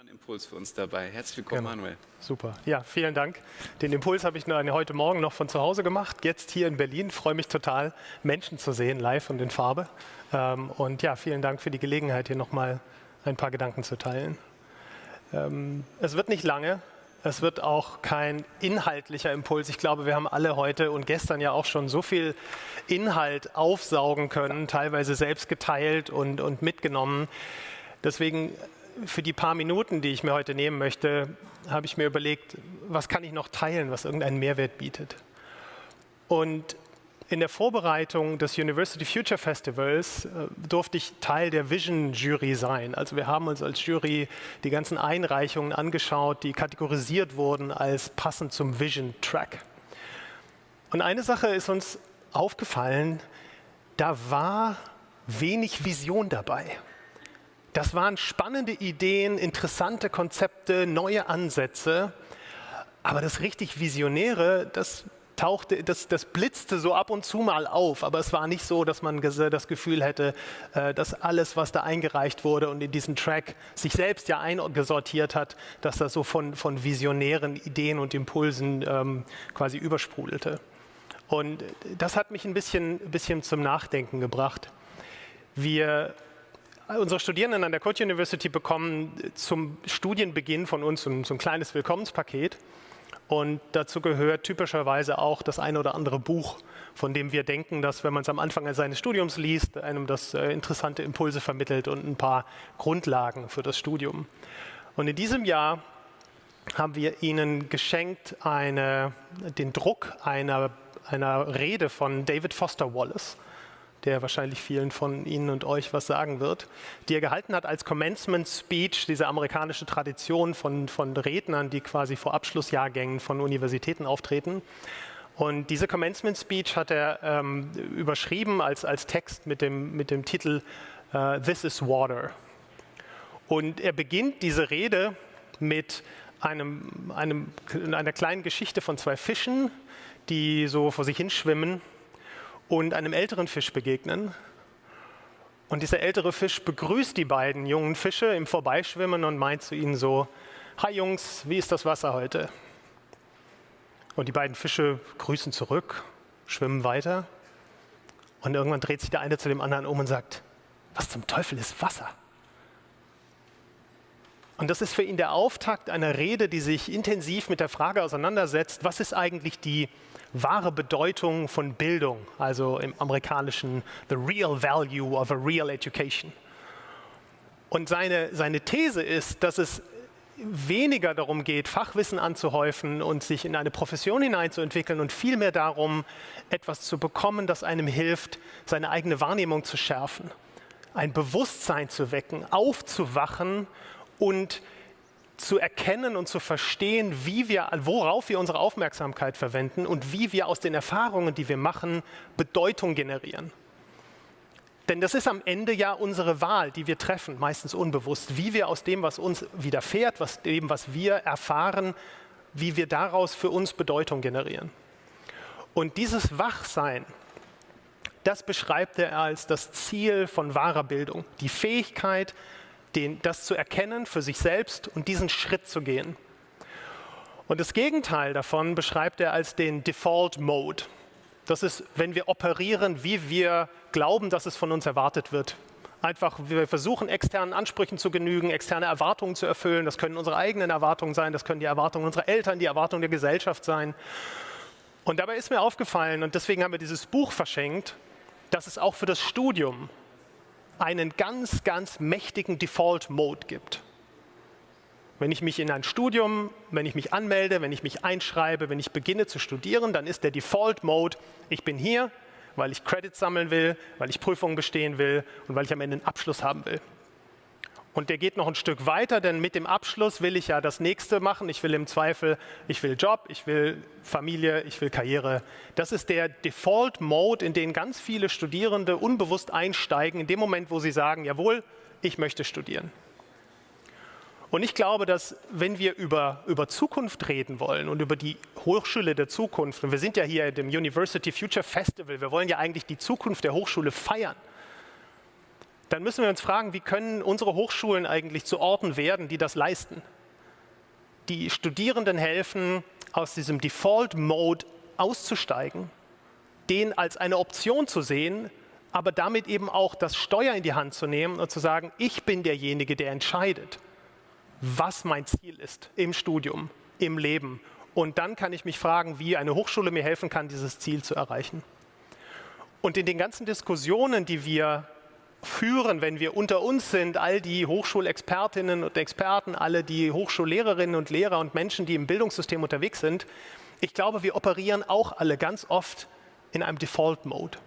Ein Impuls für uns dabei. Herzlich willkommen, genau. Manuel. Super. Ja, vielen Dank. Den Impuls habe ich heute Morgen noch von zu Hause gemacht. Jetzt hier in Berlin. Freue mich total, Menschen zu sehen, live und in Farbe. Ähm, und ja, vielen Dank für die Gelegenheit, hier nochmal ein paar Gedanken zu teilen. Ähm, es wird nicht lange. Es wird auch kein inhaltlicher Impuls. Ich glaube, wir haben alle heute und gestern ja auch schon so viel Inhalt aufsaugen können, teilweise selbst geteilt und, und mitgenommen. Deswegen für die paar Minuten, die ich mir heute nehmen möchte, habe ich mir überlegt, was kann ich noch teilen, was irgendeinen Mehrwert bietet. Und in der Vorbereitung des University Future Festivals äh, durfte ich Teil der Vision Jury sein. Also wir haben uns als Jury die ganzen Einreichungen angeschaut, die kategorisiert wurden als passend zum Vision Track. Und eine Sache ist uns aufgefallen, da war wenig Vision dabei. Das waren spannende Ideen, interessante Konzepte, neue Ansätze. Aber das richtig Visionäre, das tauchte, das, das blitzte so ab und zu mal auf. Aber es war nicht so, dass man das Gefühl hätte, äh, dass alles, was da eingereicht wurde und in diesen Track sich selbst ja eingesortiert hat, dass das so von, von visionären Ideen und Impulsen ähm, quasi übersprudelte. Und das hat mich ein bisschen, bisschen zum Nachdenken gebracht. Wir Unsere Studierenden an der Code University bekommen zum Studienbeginn von uns so ein, so ein kleines Willkommenspaket. Und dazu gehört typischerweise auch das eine oder andere Buch, von dem wir denken, dass wenn man es am Anfang seines Studiums liest, einem das äh, interessante Impulse vermittelt und ein paar Grundlagen für das Studium. Und in diesem Jahr haben wir Ihnen geschenkt eine, den Druck einer, einer Rede von David Foster Wallace der wahrscheinlich vielen von Ihnen und euch was sagen wird, die er gehalten hat als Commencement Speech, diese amerikanische Tradition von, von Rednern, die quasi vor Abschlussjahrgängen von Universitäten auftreten. Und diese Commencement Speech hat er ähm, überschrieben als, als Text mit dem, mit dem Titel uh, This is Water. Und er beginnt diese Rede mit einem, einem, einer kleinen Geschichte von zwei Fischen, die so vor sich hinschwimmen und einem älteren Fisch begegnen. Und dieser ältere Fisch begrüßt die beiden jungen Fische im Vorbeischwimmen und meint zu ihnen so, Hi Jungs, wie ist das Wasser heute? Und die beiden Fische grüßen zurück, schwimmen weiter. Und irgendwann dreht sich der eine zu dem anderen um und sagt, was zum Teufel ist Wasser? Und das ist für ihn der Auftakt einer Rede, die sich intensiv mit der Frage auseinandersetzt, was ist eigentlich die wahre Bedeutung von Bildung, also im amerikanischen The Real Value of a Real Education. Und seine, seine These ist, dass es weniger darum geht, Fachwissen anzuhäufen und sich in eine Profession hineinzuentwickeln und vielmehr darum, etwas zu bekommen, das einem hilft, seine eigene Wahrnehmung zu schärfen, ein Bewusstsein zu wecken, aufzuwachen und zu erkennen und zu verstehen, wie wir, worauf wir unsere Aufmerksamkeit verwenden und wie wir aus den Erfahrungen, die wir machen, Bedeutung generieren. Denn das ist am Ende ja unsere Wahl, die wir treffen, meistens unbewusst, wie wir aus dem, was uns widerfährt, was dem, was wir erfahren, wie wir daraus für uns Bedeutung generieren. Und dieses Wachsein, das beschreibt er als das Ziel von wahrer Bildung, die Fähigkeit, den, das zu erkennen für sich selbst und diesen Schritt zu gehen. Und das Gegenteil davon beschreibt er als den Default Mode. Das ist, wenn wir operieren, wie wir glauben, dass es von uns erwartet wird. Einfach, wir versuchen, externen Ansprüchen zu genügen, externe Erwartungen zu erfüllen. Das können unsere eigenen Erwartungen sein, das können die Erwartungen unserer Eltern, die Erwartungen der Gesellschaft sein. Und dabei ist mir aufgefallen, und deswegen haben wir dieses Buch verschenkt, dass es auch für das Studium einen ganz, ganz mächtigen Default-Mode gibt. Wenn ich mich in ein Studium, wenn ich mich anmelde, wenn ich mich einschreibe, wenn ich beginne zu studieren, dann ist der Default-Mode, ich bin hier, weil ich Credits sammeln will, weil ich Prüfungen bestehen will und weil ich am Ende einen Abschluss haben will. Und der geht noch ein Stück weiter, denn mit dem Abschluss will ich ja das nächste machen. Ich will im Zweifel, ich will Job, ich will Familie, ich will Karriere. Das ist der Default-Mode, in den ganz viele Studierende unbewusst einsteigen, in dem Moment, wo sie sagen, jawohl, ich möchte studieren. Und ich glaube, dass wenn wir über, über Zukunft reden wollen und über die Hochschule der Zukunft, und wir sind ja hier dem University Future Festival, wir wollen ja eigentlich die Zukunft der Hochschule feiern, dann müssen wir uns fragen, wie können unsere Hochschulen eigentlich zu Orten werden, die das leisten? Die Studierenden helfen, aus diesem Default-Mode auszusteigen, den als eine Option zu sehen, aber damit eben auch das Steuer in die Hand zu nehmen und zu sagen, ich bin derjenige, der entscheidet, was mein Ziel ist im Studium, im Leben. Und dann kann ich mich fragen, wie eine Hochschule mir helfen kann, dieses Ziel zu erreichen. Und in den ganzen Diskussionen, die wir führen, wenn wir unter uns sind, all die Hochschulexpertinnen und Experten, alle die Hochschullehrerinnen und Lehrer und Menschen, die im Bildungssystem unterwegs sind, ich glaube, wir operieren auch alle ganz oft in einem Default-Mode,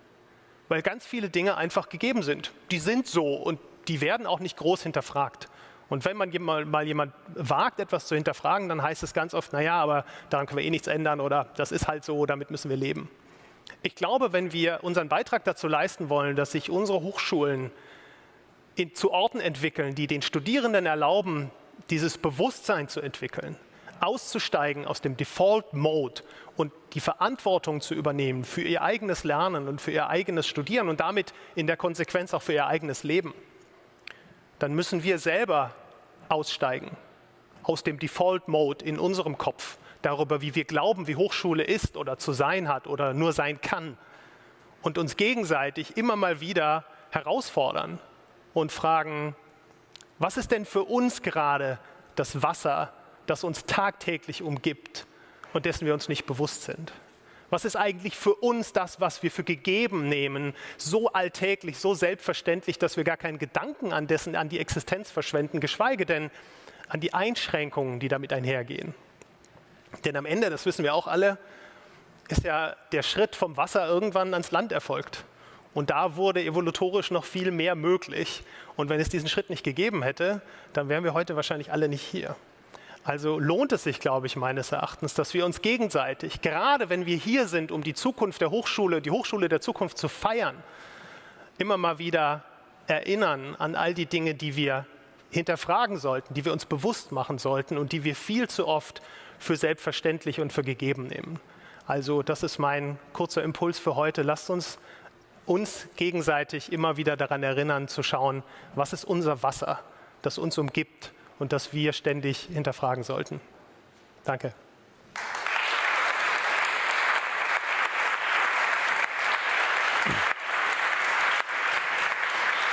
weil ganz viele Dinge einfach gegeben sind. Die sind so und die werden auch nicht groß hinterfragt. Und wenn man mal, jemand wagt, etwas zu hinterfragen, dann heißt es ganz oft, naja, aber daran können wir eh nichts ändern oder das ist halt so, damit müssen wir leben. Ich glaube, wenn wir unseren Beitrag dazu leisten wollen, dass sich unsere Hochschulen in, zu Orten entwickeln, die den Studierenden erlauben, dieses Bewusstsein zu entwickeln, auszusteigen aus dem Default-Mode und die Verantwortung zu übernehmen für ihr eigenes Lernen und für ihr eigenes Studieren und damit in der Konsequenz auch für ihr eigenes Leben, dann müssen wir selber aussteigen aus dem Default-Mode in unserem Kopf darüber, wie wir glauben, wie Hochschule ist oder zu sein hat oder nur sein kann. Und uns gegenseitig immer mal wieder herausfordern und fragen, was ist denn für uns gerade das Wasser, das uns tagtäglich umgibt und dessen wir uns nicht bewusst sind? Was ist eigentlich für uns das, was wir für gegeben nehmen, so alltäglich, so selbstverständlich, dass wir gar keinen Gedanken an dessen, an die Existenz verschwenden, geschweige denn an die Einschränkungen, die damit einhergehen? Denn am Ende, das wissen wir auch alle, ist ja der Schritt vom Wasser irgendwann ans Land erfolgt. Und da wurde evolutorisch noch viel mehr möglich. Und wenn es diesen Schritt nicht gegeben hätte, dann wären wir heute wahrscheinlich alle nicht hier. Also lohnt es sich, glaube ich, meines Erachtens, dass wir uns gegenseitig, gerade wenn wir hier sind, um die Zukunft der Hochschule, die Hochschule der Zukunft zu feiern, immer mal wieder erinnern an all die Dinge, die wir hinterfragen sollten, die wir uns bewusst machen sollten und die wir viel zu oft für selbstverständlich und für gegeben nehmen. Also das ist mein kurzer Impuls für heute. Lasst uns uns gegenseitig immer wieder daran erinnern zu schauen, was ist unser Wasser, das uns umgibt und das wir ständig hinterfragen sollten. Danke.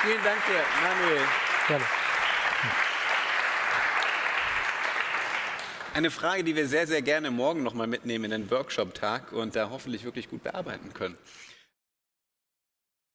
Vielen Dank dir, Manuel. Gerne. Eine Frage, die wir sehr, sehr gerne morgen noch mal mitnehmen in den Workshop-Tag und da hoffentlich wirklich gut bearbeiten können.